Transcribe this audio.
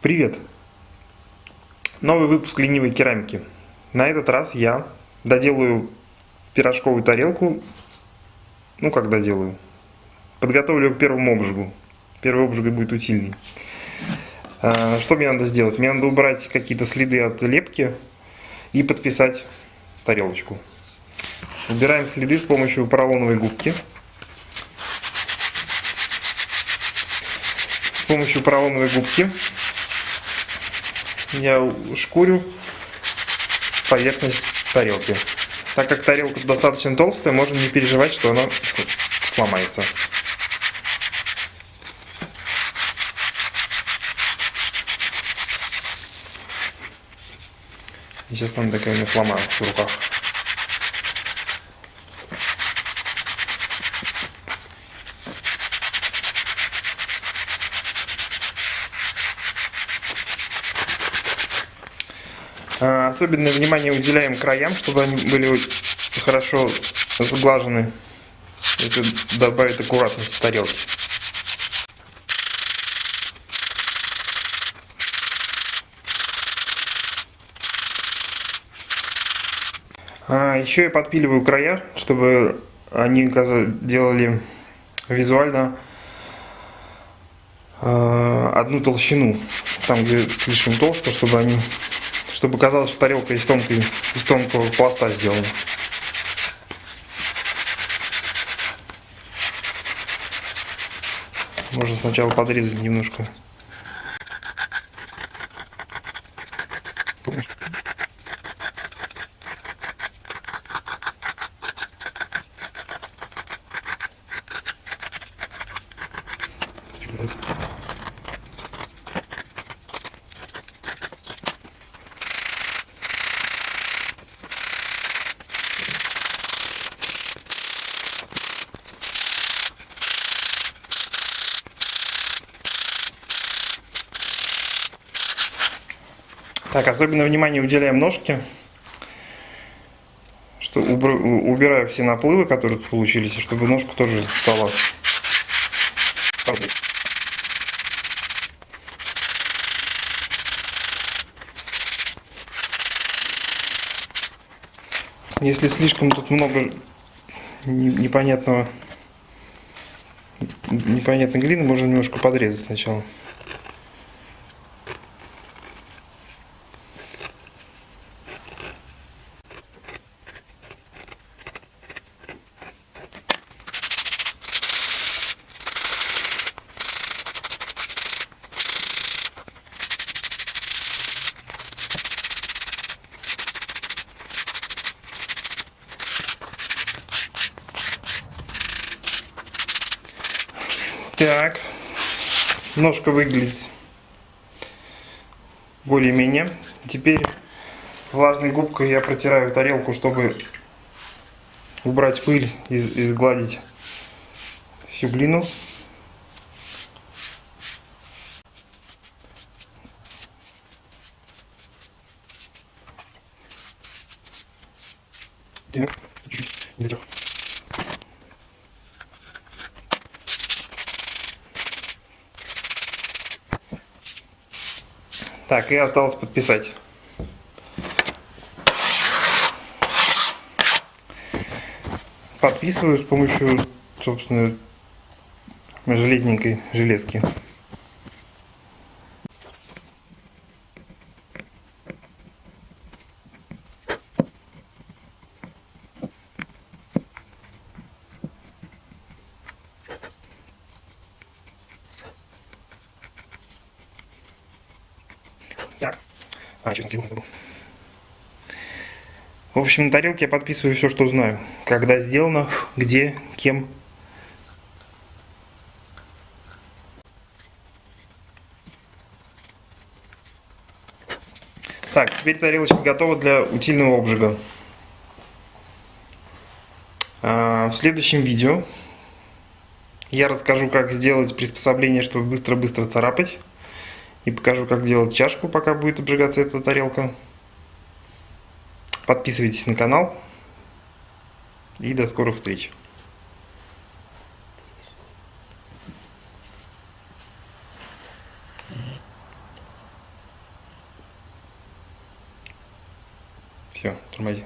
Привет! Новый выпуск ленивой керамики. На этот раз я доделаю пирожковую тарелку. Ну, как доделаю? Подготовлю к первому обжигу. Первый обжиг будет утильный. А, что мне надо сделать? Мне надо убрать какие-то следы от лепки и подписать тарелочку. Убираем следы с помощью поролоновой губки. С помощью поролоновой губки я шкурю поверхность тарелки. Так как тарелка достаточно толстая, можно не переживать, что она сломается. Сейчас она такая не сломаю в руках. Особенное внимание уделяем краям, чтобы они были хорошо сглажены. Это добавит аккуратность тарелки. А, еще я подпиливаю края, чтобы они делали визуально а, одну толщину. Там, где слишком толсто, чтобы они чтобы казалось, что тарелка из, тонкой, из тонкого пласта сделана. Можно сначала подрезать немножко. Так, особенно внимание уделяем ножке, что убираю все наплывы, которые получились, чтобы ножка тоже стала Если слишком тут много непонятного непонятной глины, можно немножко подрезать сначала. Так, ножка выглядит более-менее. Теперь влажной губкой я протираю тарелку, чтобы убрать пыль и, и сгладить всю глину. Так, чуть-чуть, Так, и осталось подписать. Подписываю с помощью, собственно, железненькой железки. Так. А, телефон забыл. В общем, на тарелке я подписываю все, что знаю. Когда сделано, где, кем. Так, теперь тарелочка готова для утильного обжига. А, в следующем видео я расскажу, как сделать приспособление, чтобы быстро-быстро царапать. И покажу, как делать чашку, пока будет обжигаться эта тарелка. Подписывайтесь на канал. И до скорых встреч. Все, тормози.